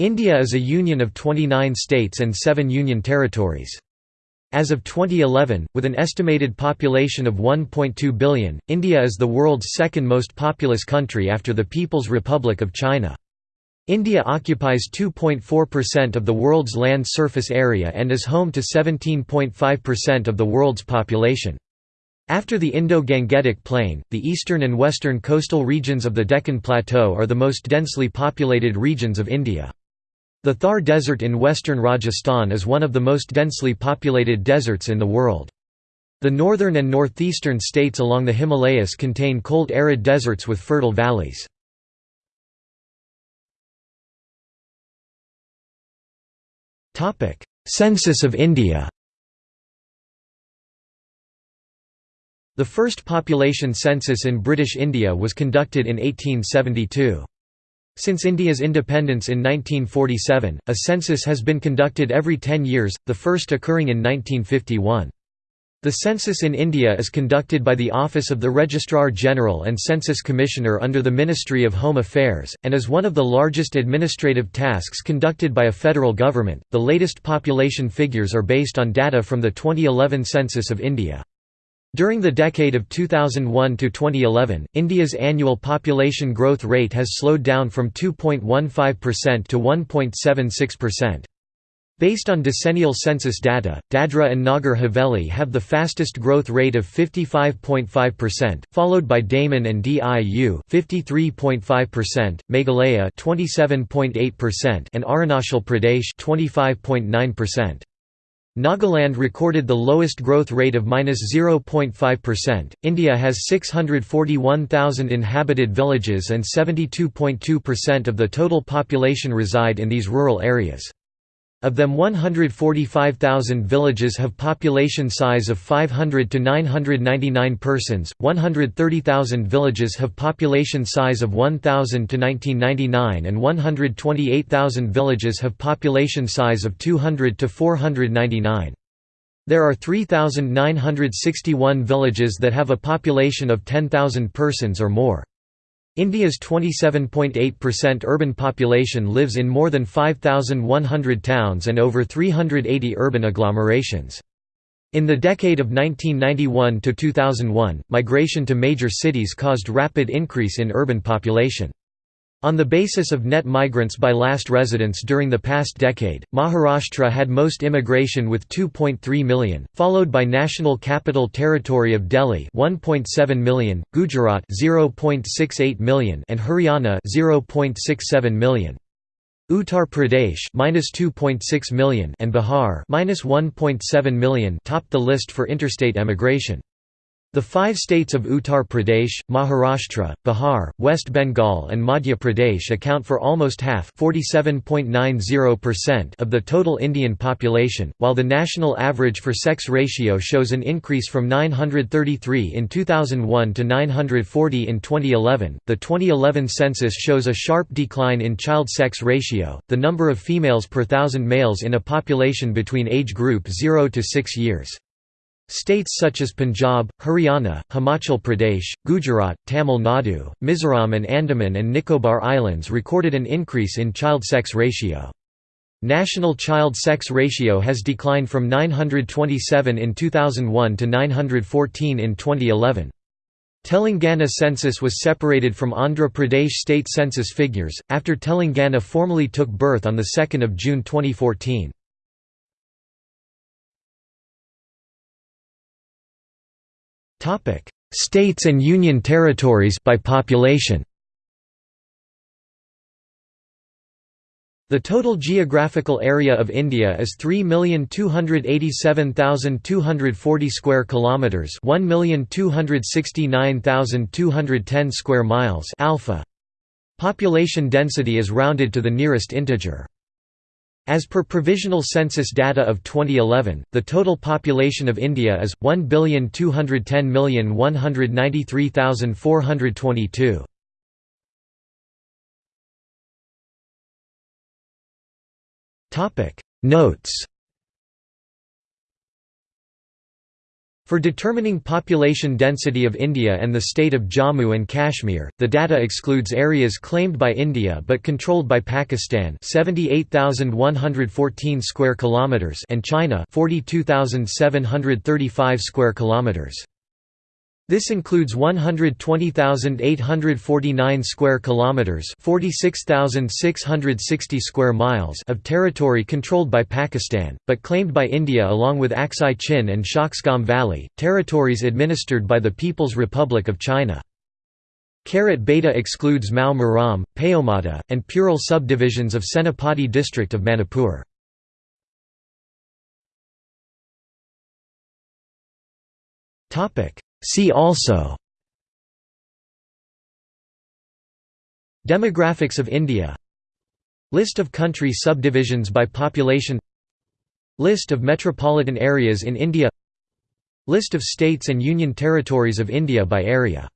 India is a union of 29 states and 7 union territories. As of 2011, with an estimated population of 1.2 billion, India is the world's second most populous country after the People's Republic of China. India occupies 2.4% of the world's land surface area and is home to 17.5% of the world's population. After the Indo-Gangetic Plain, the eastern and western coastal regions of the Deccan Plateau are the most densely populated regions of India. The Thar Desert in western Rajasthan is one of the most densely populated deserts in the world. The northern and northeastern states along the Himalayas contain cold arid deserts with fertile valleys. Census of India The first population census in British India was conducted in 1872. Since India's independence in 1947, a census has been conducted every ten years, the first occurring in 1951. The census in India is conducted by the Office of the Registrar General and Census Commissioner under the Ministry of Home Affairs, and is one of the largest administrative tasks conducted by a federal government. The latest population figures are based on data from the 2011 Census of India. During the decade of 2001 to 2011, India's annual population growth rate has slowed down from 2.15% to 1.76%. Based on decennial census data, Dadra and Nagar Haveli have the fastest growth rate of 55.5%, followed by Daman and Diu 53.5%, Meghalaya 27.8% and Arunachal Pradesh 25.9%. Nagaland recorded the lowest growth rate of -0.5%. India has 641,000 inhabited villages and 72.2% of the total population reside in these rural areas. Of them 145,000 villages have population size of 500 to 999 persons, 130,000 villages have population size of 1,000 to 1999 and 128,000 villages have population size of 200 to 499. There are 3,961 villages that have a population of 10,000 persons or more. India's 27.8% urban population lives in more than 5,100 towns and over 380 urban agglomerations. In the decade of 1991 to 2001, migration to major cities caused rapid increase in urban population. On the basis of net migrants by last residence during the past decade, Maharashtra had most immigration with 2.3 million, followed by National Capital Territory of Delhi 1.7 million, Gujarat 0.68 million and Haryana 0.67 million. Uttar Pradesh -2.6 million and Bihar -1.7 million topped the list for interstate emigration. The five states of Uttar Pradesh, Maharashtra, Bihar, West Bengal and Madhya Pradesh account for almost half of the total Indian population, while the national average for sex ratio shows an increase from 933 in 2001 to 940 in 2011. The 2011 census shows a sharp decline in child sex ratio, the number of females per thousand males in a population between age group 0 to 6 years. States such as Punjab, Haryana, Himachal Pradesh, Gujarat, Tamil Nadu, Mizoram and Andaman and Nicobar Islands recorded an increase in child sex ratio. National child sex ratio has declined from 927 in 2001 to 914 in 2011. Telangana census was separated from Andhra Pradesh state census figures, after Telangana formally took birth on 2 June 2014. States and Union territories by population. The total geographical area of India is 3,287,240 square kilometers, 1,269,210 square miles alpha. Population density is rounded to the nearest integer. As per provisional census data of 2011, the total population of India is 1,210,193,422. Topic Notes For determining population density of India and the state of Jammu and Kashmir, the data excludes areas claimed by India but controlled by Pakistan, 78,114 square kilometers, and China, 42,735 square kilometers. This includes 120,849 square kilometers, 46,660 square miles of territory controlled by Pakistan, but claimed by India along with Aksai Chin and Shaksgam Valley, territories administered by the People's Republic of China. Karat Beta excludes Mao Maram, Paomata, and Purul subdivisions of Senapati district of Manipur. Topic See also Demographics of India List of country subdivisions by population List of metropolitan areas in India List of states and union territories of India by area